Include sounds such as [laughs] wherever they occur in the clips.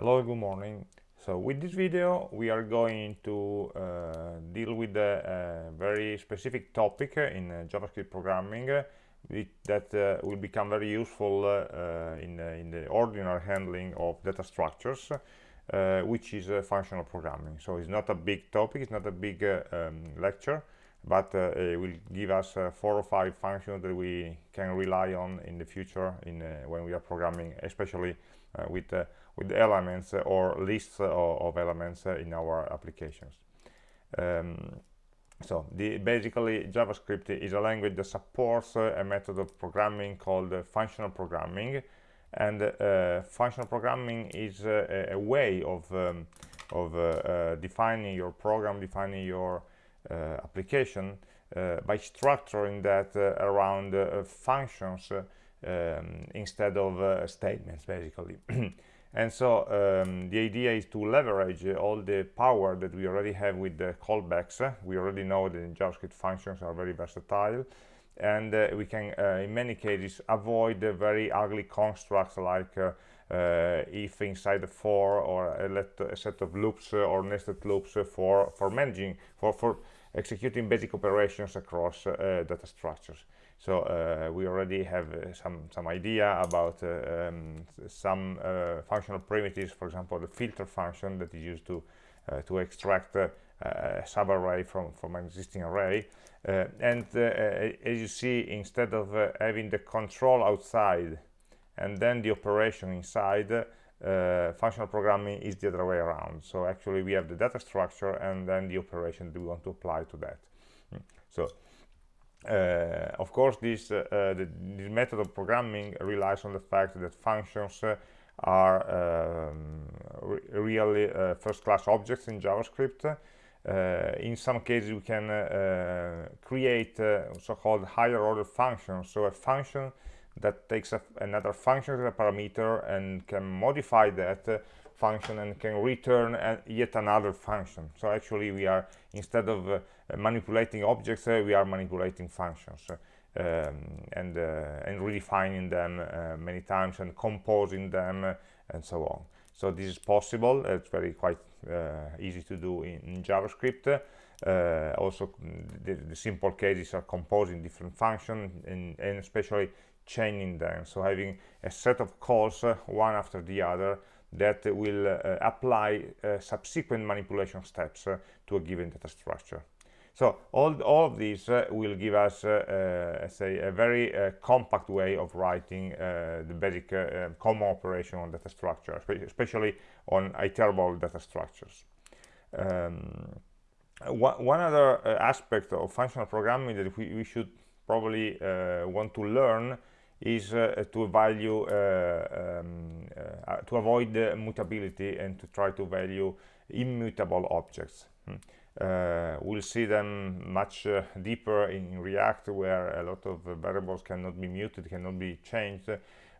Hello, good morning. So with this video, we are going to uh, deal with a, a, very specific topic in uh, JavaScript programming uh, that uh, will become very useful uh, in, in, the ordinary handling of data structures, uh, which is functional programming. So it's not a big topic, it's not a big um, lecture, but it will give us four or five functions that we can rely on in the future in, when we are programming, especially with with elements or lists of, elements in our applications. Um, so the, basically JavaScript is a language that supports uh, a method of programming called uh, functional programming and uh, functional programming is a, a, way of, um, of uh, uh, defining your program, defining your uh, application by structuring that around functions um, instead of statements basically. [clears throat] And so um, the idea is to leverage uh, all the power that we already have with the callbacks. we already know that JavaScript functions are very versatile and uh, we can uh, in many cases avoid the very ugly constructs like uh, uh, if inside the for or a, let, a set of loops uh, or nested loops for for managing for for executing basic operations across data structures so uh, we already have uh, some some idea about uh, um, some uh, functional primitives for example the filter function that is used to uh, to extract a subarray from from an existing array. And as you see instead of having the control outside and then the operation inside uh, functional programming is the other way around. So actually we have the data structure and then the operation that we want to apply to that. Mm. so uh, of course, this, uh, uh, the, this method of programming relies on the fact that functions are um, re really first-class objects in JavaScript. Uh, in some cases we can uh, create uh, so-called higher order functions so a function that takes another function as a parameter and can modify that function and can return yet another function so actually we are instead of uh, manipulating objects uh, we are manipulating functions um, and uh, and redefining them uh, many times and composing them uh, and so on. So this is possible. It's very quite easy to do in, in javascript. Also the, the, simple cases are composing different functions and, and especially chaining them. So having a set of calls one after the other that will uh, apply uh, subsequent manipulation steps uh, to a given data structure. So all, all of these uh, will give us, uh, uh, say, a very compact way of writing the basic common operation on data structure, especially on iterable data structures. Um, one, other aspect of functional programming that we, we should probably want to learn is uh, to value uh, um, uh, to avoid mutability and to try to value immutable objects hmm. Uh, we'll see them much uh, deeper in react where a lot of variables cannot be muted cannot be changed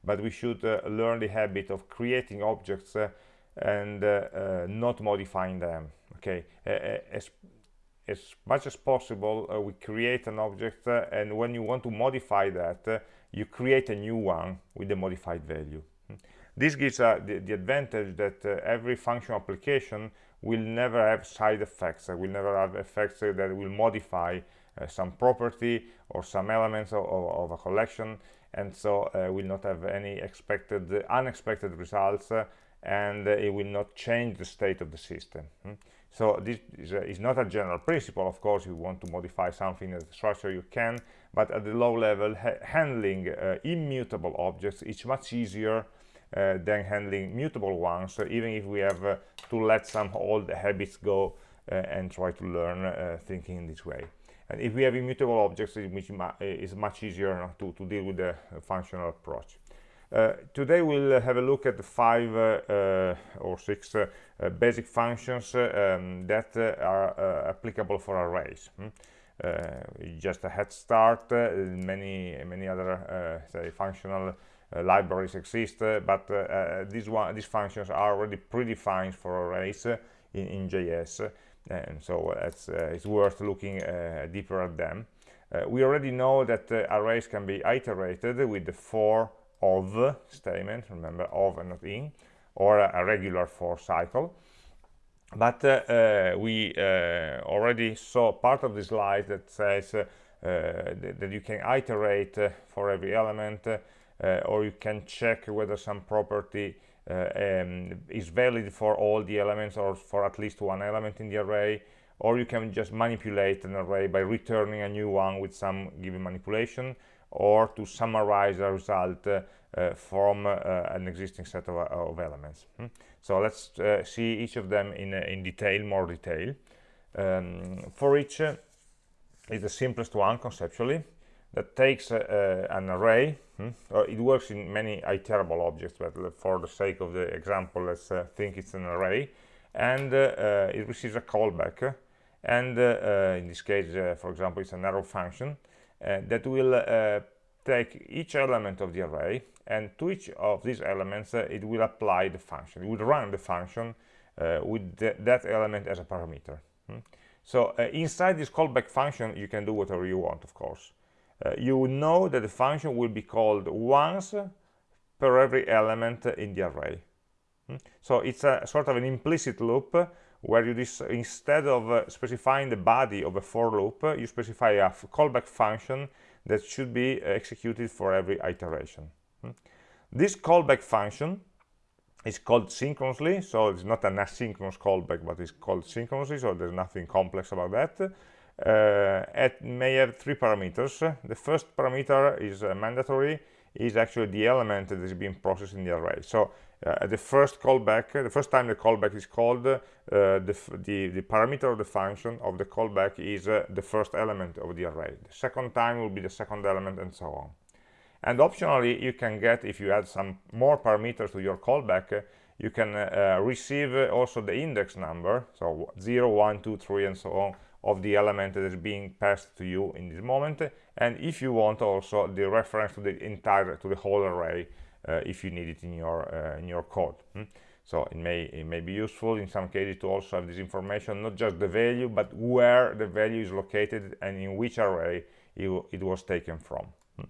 but we should uh, learn the habit of creating objects and not modifying them okay as as much as possible we create an object and when you want to modify that you create a new one with the modified value. This gives uh, the, the, advantage that uh, every function application will never have side effects, uh, will never have effects uh, that will modify uh, some property or some elements of, of, a collection, and so uh, will not have any expected, unexpected results, and it will not change the state of the system. Hmm? So this is, a, is, not a general principle. Of course, you want to modify something in the structure, you can, but at the low level, ha handling uh, immutable objects is much easier uh, than handling mutable ones, so even if we have uh, to let some old habits go uh, and try to learn uh, thinking in this way. And if we have immutable objects, it is much easier to, to deal with the functional approach. Uh, today we'll have a look at five uh, or six uh, basic functions um, that are applicable for arrays. Hmm? just a head start, many many other say functional uh, Uh, libraries exist, uh, but uh, uh, these one these functions are already predefined for arrays uh, in, in JS, and so it's, it's worth looking deeper at them. we already know that arrays can be iterated with the for of statement remember of and not in or a, a regular for cycle but uh, we uh, already saw part of the slide that says uh, that, that, you can iterate for every element or you can check whether some property um, is valid for all the elements or for at least one element in the array or you can just manipulate an array by returning a new one with some given manipulation or to summarize a result uh, uh, from uh, an existing set of, of elements. Hmm? So let's see each of them in, in detail, more detail. Um, for each is the simplest one conceptually that takes an array hmm? it works in many iterable objects but for the sake of the example let's uh, think it's an array and uh, it receives a callback and uh, in this case for example it's an arrow function that will take each element of the array and to each of these elements uh, it will apply the function it will run the function uh, with th that element as a parameter hmm? so uh, inside this callback function you can do whatever you want of course uh, you know that the function will be called once per every element in the array hmm? so it's a sort of an implicit loop where you instead of uh, specifying the body of a for loop you specify a callback function that should be executed for every iteration. Hmm? This callback function is called synchronously, so it's not an asynchronous callback, but it's called synchronously, so there's nothing complex about that. It may have three parameters. The first parameter is uh, mandatory, is actually the element that is being processed in the array. So uh, the first callback, the first time the callback is called, uh, the, the, the, parameter of the function of the callback is uh, the first element of the array. The second time will be the second element and so on. And optionally, you can get, if you add some more parameters to your callback, uh, you can uh, receive also the index number, so 0, 1, 2, 3, and so on, of the element that is being passed to you in this moment. And if you want also the reference to the entire, to the whole array, uh, if you need it in your uh, in your code hmm? so it may it may be useful in some cases to also have this information not just the value but where the value is located and in which array it, it was taken from hmm?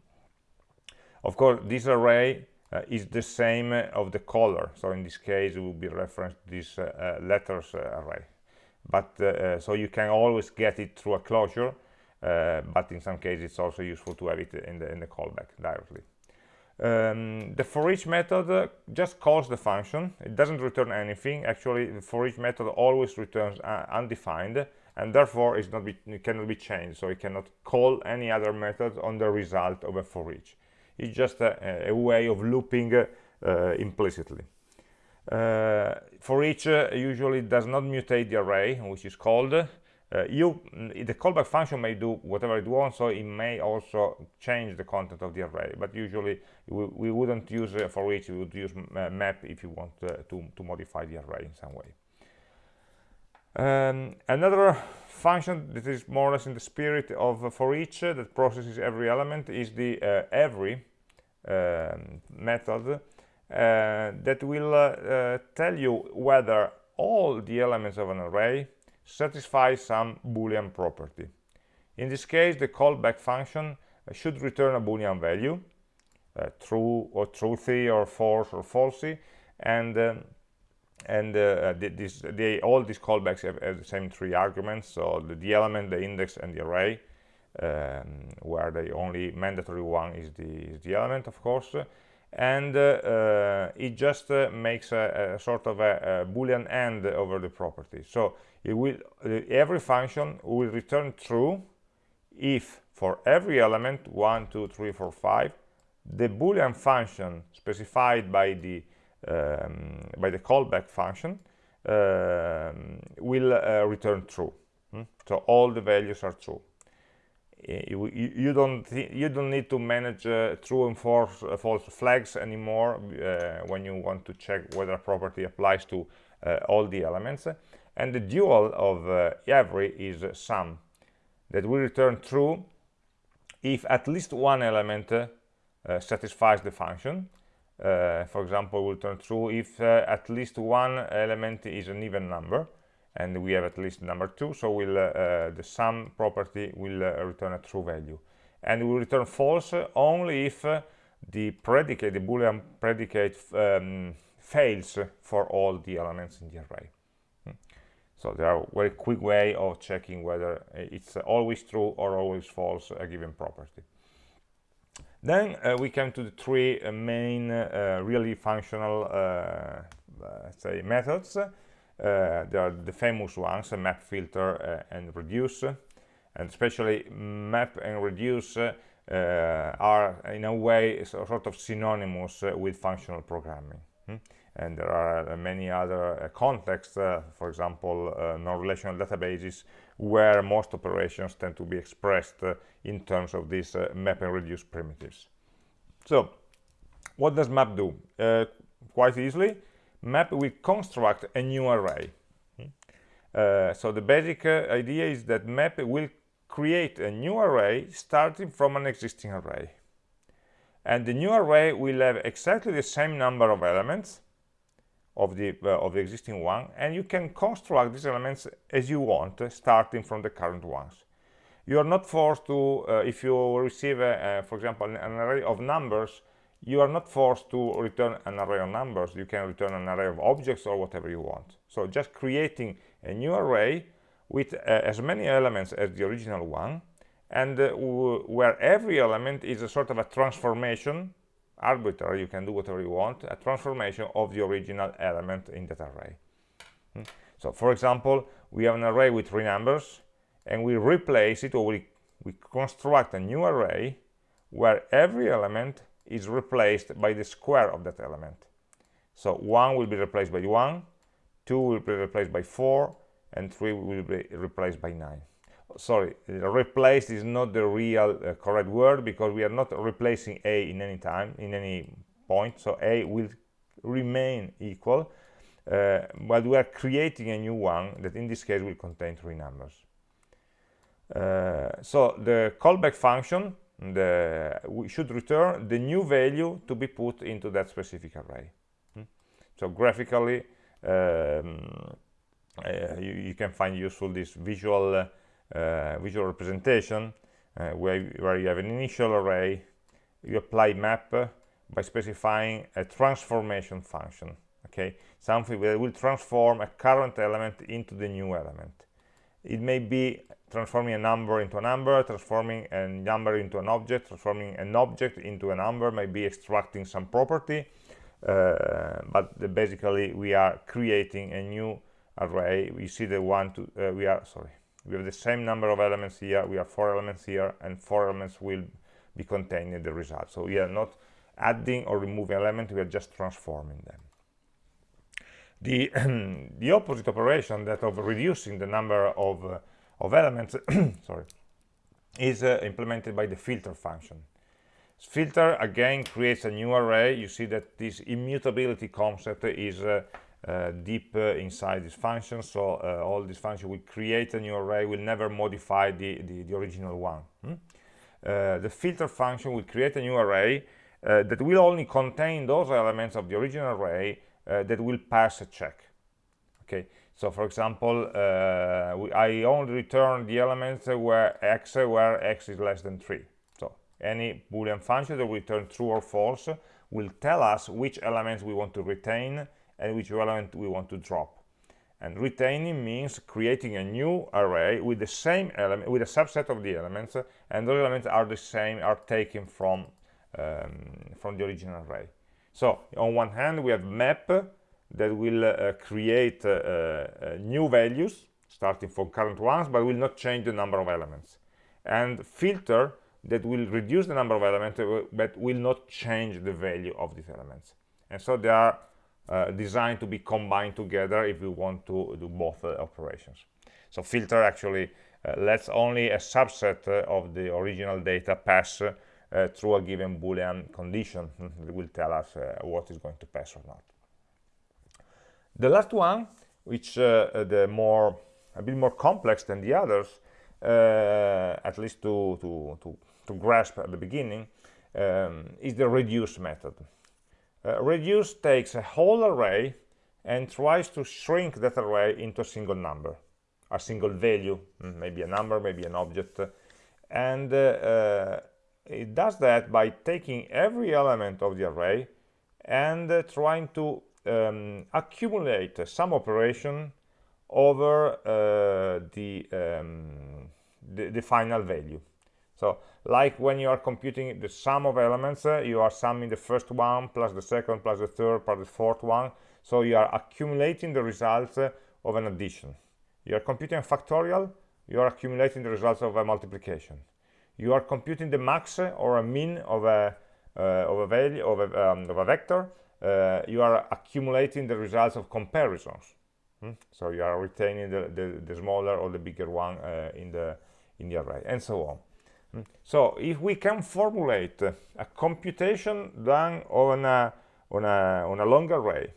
of course this array uh, is the same of the color so in this case it will be referenced this uh, uh, letters uh, array but so you can always get it through a closure but in some cases it's also useful to have it in the in the callback directly. Um, the for each method just calls the function. It doesn't return anything. Actually the for each method always returns uh, undefined and therefore it's not be, it cannot be changed. So it cannot call any other method on the result of a for each. It's just a, a way of looping uh, implicitly. uh, for each uh, usually does not mutate the array which is called uh, you mm, the callback function may do whatever it wants so it may also change the content of the array but usually we, we wouldn't use uh, for each we would use uh, map if you want uh, to, to modify the array in some way. Um, another function that is more or less in the spirit of uh, for each uh, that processes every element is the every um, method that will tell you whether all the elements of an array satisfy some boolean property. In this case the callback function should return a boolean value uh, true or truthy or false or falsy and um, and uh, this, they, all these callbacks have, have, the same three arguments so the, the, element the index and the array um, where the only mandatory one is the, is the element of course and uh, uh, it just uh, makes a, a, sort of a, a, boolean AND over the property. So it will every function will return true if for every element 1 2 3 4 5 the boolean function specified by the um, by the callback function um, will uh, return true. Hmm? so all the values are true you, you, don't you don't need to manage uh, true and false, uh, false flags anymore uh, when you want to check whether a property applies to uh, all the elements. And the dual of uh, every is some. That will return true if at least one element satisfies the function. For example it will turn true if at least one element is an even number and we have at least number two so will uh, uh, the some property will uh, return a true value and will return false only if the predicate the boolean predicate um, fails for all the elements in the array. Hmm. So there are very quick way of checking whether it's always true or always false a given property. Then uh, we come to the three main uh, really functional uh, say methods. Uh, there are the famous ones, uh, map, filter, uh, and reduce. And especially map and reduce are in a way sort of synonymous with functional programming. Hmm? and there are uh, many other uh, contexts, uh, for example, non-relational databases, where most operations tend to be expressed in terms of these map and reduce primitives. So, what does map do? quite easily, map will construct a new array. Hmm? Uh, so the basic uh, idea is that map will create a new array starting from an existing array. And the new array will have exactly the same number of elements of the uh, of the existing one and you can construct these elements as you want uh, starting from the current ones you are not forced to uh, if you receive a, for example an, array of numbers you are not forced to return an array of numbers you can return an array of objects or whatever you want so just creating a new array with uh, as many elements as the original one and uh, where every element is a sort of a transformation arbitrary, you can do whatever you want, a transformation of the original element in that array. Hmm. So for example, we have an array with three numbers and we replace it or we, we construct a new array where every element is replaced by the square of that element. So 1 will be replaced by 1, 2 will be replaced by 4, and 3 will be replaced by 9 sorry replaced is not the real uh, correct word because we are not replacing a in any time in any point. So a will remain equal uh, but we are creating a new one that in this case will contain three numbers. Uh, so the callback function the, we should return the new value to be put into that specific array. Hmm? so graphically um, uh, you, you, can find useful this visual uh, uh, visual representation uh, where, where you have an initial array you apply map by specifying a transformation function okay? Something that will transform a current element into the new element. It may be transforming a number into a number transforming a number into an object transforming an object into a number maybe extracting some property. Uh, but basically we are creating a new array. We see the one to uh, we are sorry we have the same number of elements here we have four elements here and four elements will be contained in the result. So we are not adding or removing elements we are just transforming them. The [clears throat] the opposite operation that of reducing the number of uh, of elements [clears throat] sorry is uh, implemented by the filter function. Filter again creates a new array. You see that this immutability concept is uh, uh, deep uh, inside this function. So uh, all this function will create a new array will never modify the the, the original one. Hmm? the filter function will create a new array that will only contain those elements of the original array that will pass a check. Okay so for example uh, we, I only return the elements where x where x is less than 3 so any boolean function that will return true or false will tell us which elements we want to retain and which element we want to drop. And retaining means creating a new array with the same element, with a subset of the elements, and those elements are the same, are taken from, um, from the original array. So on one hand, we have map that will uh, create uh, uh, new values starting from current ones, but will not change the number of elements. And filter that will reduce the number of elements, uh, but will not change the value of these elements. And so they are designed to be combined together if we want to do both operations. So filter actually uh, lets only a subset uh, of the original data pass uh, through a given boolean condition [laughs] that will tell us what is going to pass or not. The last one, which the more a bit more complex than the others, at least to, to, to, to grasp at the beginning, um, is the reduce method. Uh, reduce takes a whole array and tries to shrink that array into a single number, a single value, mm, maybe a number, maybe an object. And uh, uh, it does that by taking every element of the array and uh, trying to um, accumulate some operation over uh, the, um, the, the final value. So like when you are computing the sum of elements uh, you are summing the first one plus the second plus the third plus the fourth one. So you are accumulating the results uh, of an addition. You are computing a factorial you are accumulating the results of a multiplication. You are computing the max or a mean of a uh, of a value of a, um, of a vector uh, you are accumulating the results of comparisons hmm? so you are retaining the, the, the, smaller or the bigger one uh, in the in the array and so on hmm? so if we can formulate a computation done on a on a on a long array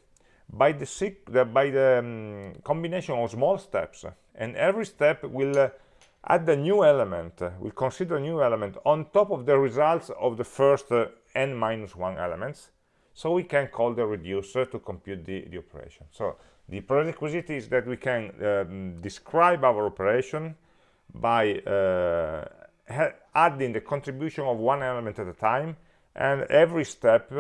by the, by the um, combination of small steps and every step will uh, add a new element uh, will consider a new element on top of the results of the first uh, n minus 1 elements so we can call the reducer to compute the, the operation. So the prerequisite is that we can um, describe our operation by uh, adding the contribution of one element at a time and every step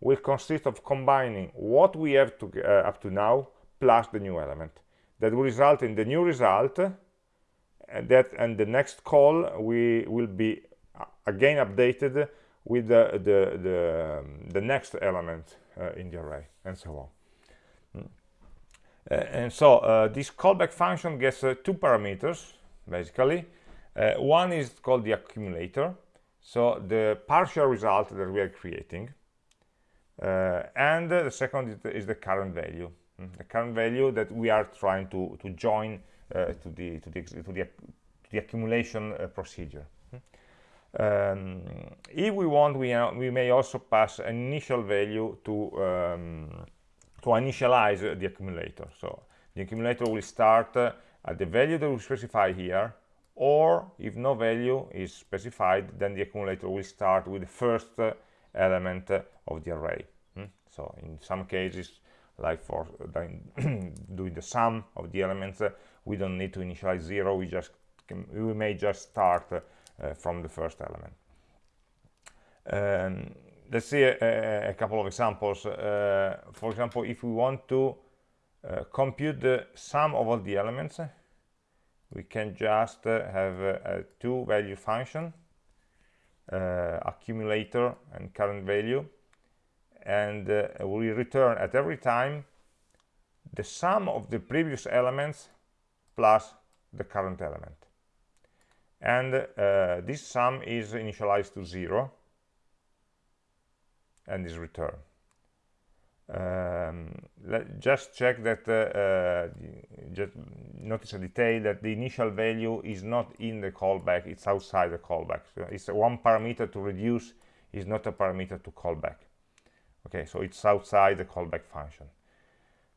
will consist of combining what we have to, uh, up to now plus the new element. That will result in the new result and that and the next call we will be uh, again updated with the the the, um, the next element uh, in the array and so on mm. uh, and so uh, this callback function gets uh, two parameters basically uh, one is called the accumulator so the partial result that we are creating and the second is the, current value mm. the current value that we are trying to to join uh, to the to the to the, to the accumulation uh, procedure. Um, if we want, we, uh, we may also pass an initial value to um, to initialize the accumulator. So the accumulator will start uh, at the value that we specify here, or if no value is specified, then the accumulator will start with the first uh, element of the array. Hmm? So in some cases, like for [coughs] doing the sum of the elements, we don't need to initialize zero we just we may just start uh, from the first element. Um, let's see a, a, couple of examples. Uh, for example if we want to uh, compute the sum of all the elements we can just uh, have a, a two value function uh, accumulator and current value and uh, we return at every time the sum of the previous elements plus the current element and uh, this sum is initialized to zero and is returned. Um, just check that uh, uh, just notice a detail that the initial value is not in the callback it's outside the callback. So it's one parameter to reduce is not a parameter to callback okay so it's outside the callback function.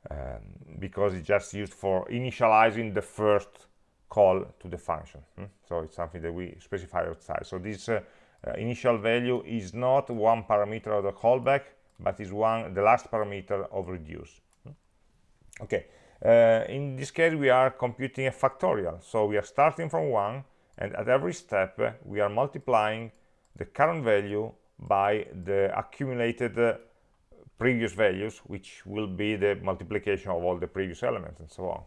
Um, because it's just used for initializing the first call to the function hmm? so it's something that we specify outside so this uh, uh, initial value is not one parameter of the callback but is one the last parameter of reduce hmm? okay uh, in this case we are computing a factorial so we are starting from one and at every step uh, we are multiplying the current value by the accumulated uh, previous values, which will be the multiplication of all the previous elements and so on.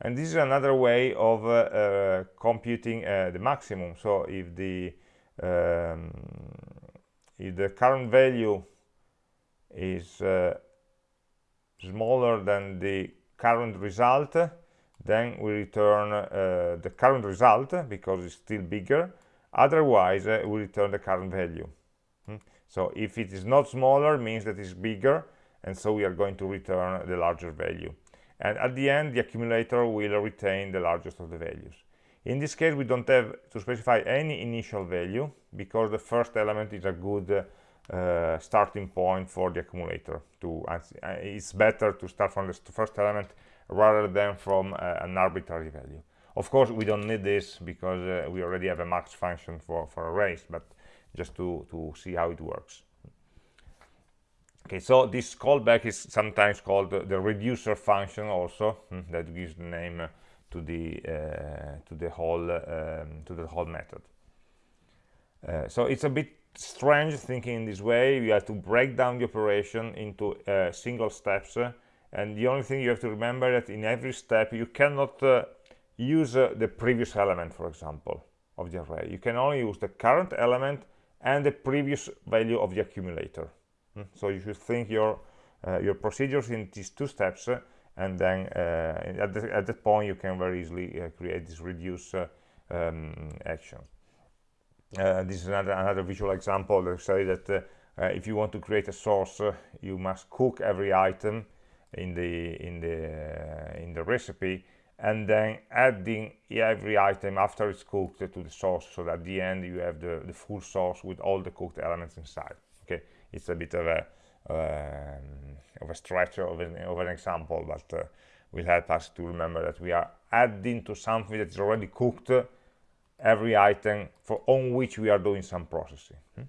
And this is another way of uh, uh, computing uh, the maximum. So if the um, if the current value is uh, smaller than the current result, then we return uh, the current result because it's still bigger. Otherwise, uh, we return the current value. Hmm? So if it is not smaller, means that it's bigger, and so we are going to return the larger value. And at the end, the accumulator will retain the largest of the values. In this case, we don't have to specify any initial value because the first element is a good uh, starting point for the accumulator. To uh, It's better to start from the first element rather than from uh, an arbitrary value. Of course, we don't need this because uh, we already have a max function for, for arrays, but just to, to see how it works. Okay, so this callback is sometimes called the reducer function also, hmm, that gives the name to the uh, to the whole um, to the whole method. Uh, so it's a bit strange thinking in this way you have to break down the operation into uh, single steps uh, and the only thing you have to remember that in every step you cannot uh, use uh, the previous element for example of the array you can only use the current element and the previous value of the accumulator? So you should think your uh, your procedures in these two steps uh, and then at, the, at that point you can very easily create this reduce um, action. Uh, this is another, another visual example that say that uh, uh, if you want to create a sauce, you must cook every item in the in the in the recipe and then adding every item after it's cooked to the sauce so that at the end you have the, the full sauce with all the cooked elements inside it's a bit of a um, of a stretch of an, of an example but uh, will help us to remember that we are adding to something that is already cooked every item for on which we are doing some processing. Hmm?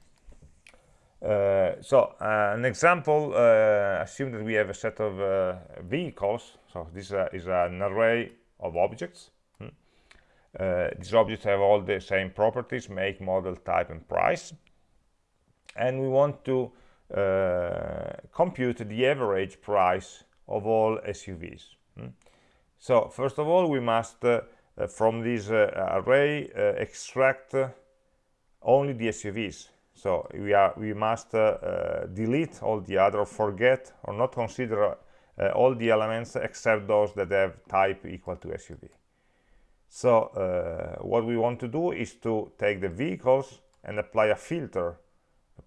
Uh, so uh, an example, uh, assume that we have a set of uh, vehicles. So this uh, is an array of objects. Hmm? Uh, these objects have all the same properties, make, model, type, and price. And we want to compute the average price of all SUVs. Hmm? So first of all, we must uh, from this uh, array uh, extract only the SUVs. So we are we must delete all the other, forget or not consider all the elements except those that have type equal to SUV. So uh, what we want to do is to take the vehicles and apply a filter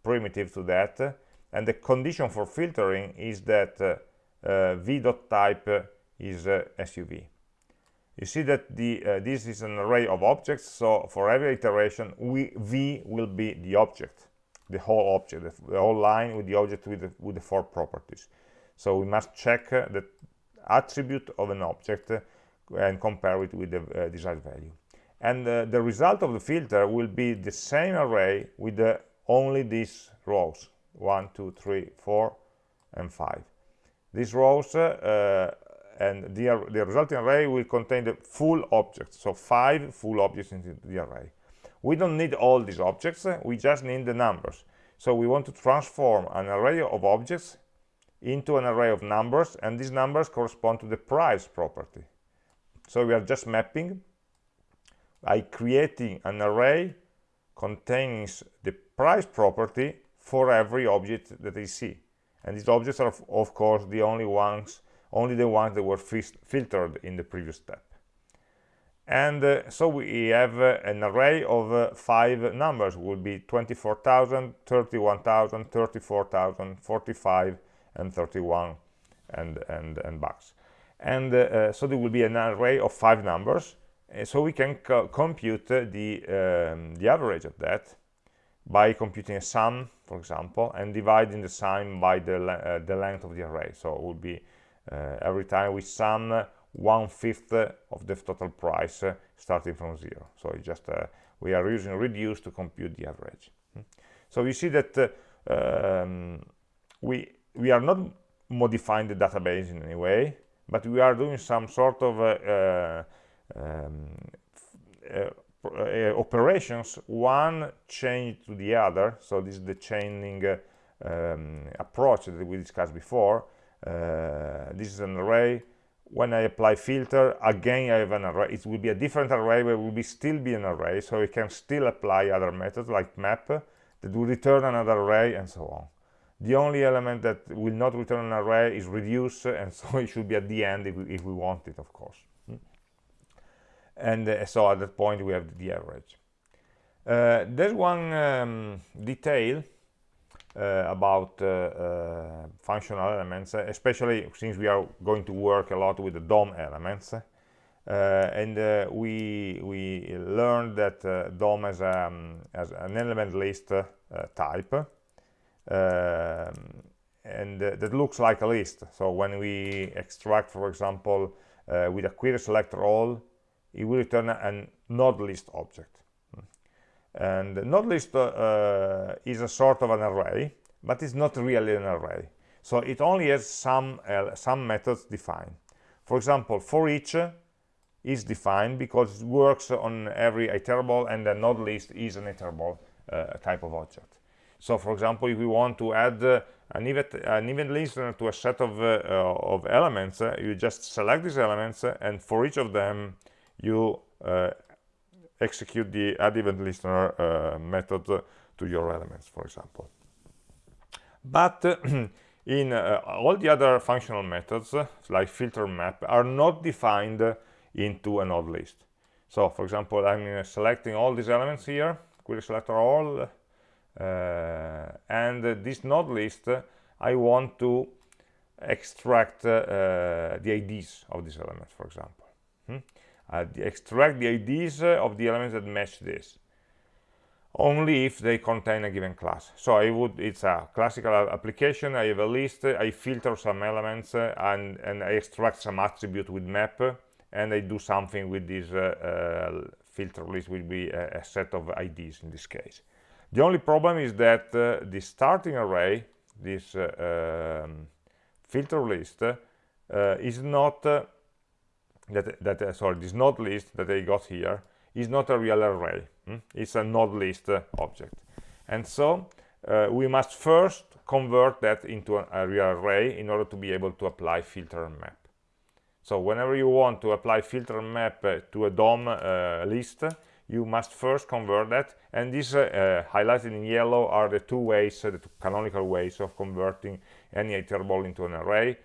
primitive to that and the condition for filtering is that uh, uh, v.type is SUV you see that the uh, this is an array of objects so for every iteration we v will be the object the whole object the, whole line with the object with the, with the four properties. So we must check uh, the attribute of an object uh, and compare it with the uh, desired value. And uh, the result of the filter will be the same array with the, only these rows one two three four and five. These rows uh, and the, the resulting array will contain the full objects. So five full objects in the array. We don't need all these objects we just need the numbers. So we want to transform an array of objects into an array of numbers and these numbers correspond to the price property. So we are just mapping by creating an array containing the price property for every object that we see. And these objects are of course the only ones only the ones that were filtered in the previous step. And uh, so we have uh, an array of uh, five numbers. Will be 24,000 31,000 34,000 45 and 31 and and and bucks. And uh, uh, so there will be an array of five numbers so we can co compute the um, the average of that by computing a sum for example and dividing the sum by the, uh, the length of the array. So it would be uh, every time we sum one-fifth of the total price uh, starting from zero. So it's just we are using reduce to compute the average. Hmm. so you see that um, we we are not modifying the database in any way but we are doing some sort of operations one change to the other. So this is the chaining um, approach that we discussed before. Uh, this is an array. When I apply filter again I have an array. It will be a different array but it will be still be an array. So you can still apply other methods like map that will return another array and so on. The only element that will not return an array is reduce and [laughs] so it should be at the end if we, if we want it of course? And uh, so at that point we have the average uh, there's one um, detail uh, about uh, uh, functional elements, especially since we are going to work a lot with the DOM elements. and we we learned that DOM has, um, has an element list type, um, and uh, that looks like a list so when we extract for example uh, with a query selector all it will return a node list object. And node list uh, is a sort of an array but it's not really an array. So it only has some uh, some methods defined. For example for each is defined because it works on every iterable and the node list is an iterable uh, type of object. So for example if we want to add uh, an event an event listener to a set of uh, uh, of elements uh, you just select these elements uh, and for each of them you uh, execute the add event listener method to your elements for example. But [clears throat] in all the other functional methods like filter map are not defined into a node list. So for example i'm selecting all these elements here query selector all uh, and this node list I want to extract uh, the IDs of these elements for example hmm? uh, extract the IDs of the elements that match this. Only if they contain a given class. So i would it's a classical application i have a list i filter some elements uh, and and i extract some attribute with map and i do something with this uh, uh, filter list will be a, a, set of ids in this case. The only problem is that uh, the starting array, this uh, um, filter list, uh, is not that that sorry this node list that I got here is not a real array. Hmm? It's a node list object, and so uh, we must first convert that into an, a real array in order to be able to apply filter and map. So whenever you want to apply filter and map uh, to a DOM uh, list, you must first convert that and these uh, uh, highlighted in yellow are the two ways uh, the two canonical ways of converting any iterable into an array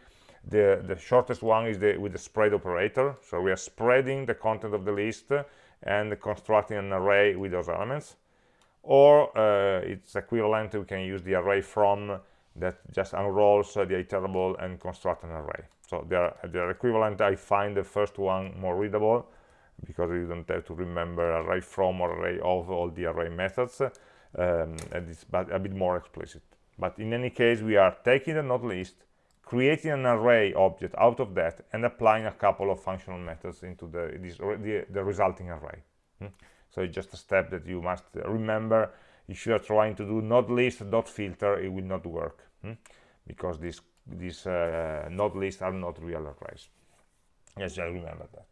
the the shortest one is the with the spread operator. So we are spreading the content of the list and constructing an array with those elements. Or uh, it's equivalent we can use the array from that just unrolls the iterable and construct an array. So they're they're equivalent. I find the first one more readable because you don't have to remember array from or array of all the array methods um, and it's a bit more explicit. But in any case we are taking the node list creating an array object out of that and applying a couple of functional methods into the this, the, the, resulting array hmm? so it's just a step that you must remember if you are trying to do node list dot filter it will not work hmm? because these these uh, node lists are not real arrays yes i remember that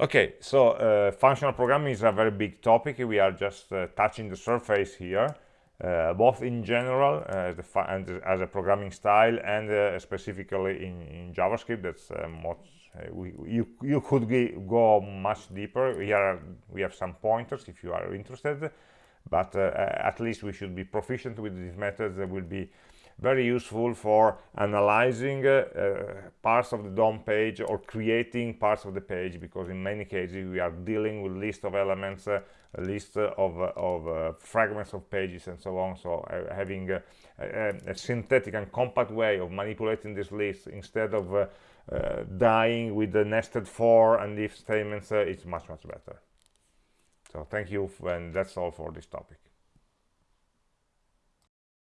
Okay, so uh, functional programming is a very big topic. We are just uh, touching the surface here, both in general uh, as a programming style and uh, specifically in, in, JavaScript. That's uh, much, we, you, you could go much deeper. Here we have some pointers if you are interested, but at least we should be proficient with these methods that will be very useful for analyzing uh, uh, parts of the DOM page or creating parts of the page because in many cases we are dealing with list of elements uh, a list of, of fragments of pages and so on. So having a, a, synthetic and compact way of manipulating this list instead of uh, dying with the nested for and if statements uh, it's much much better. So thank you and that's all for this topic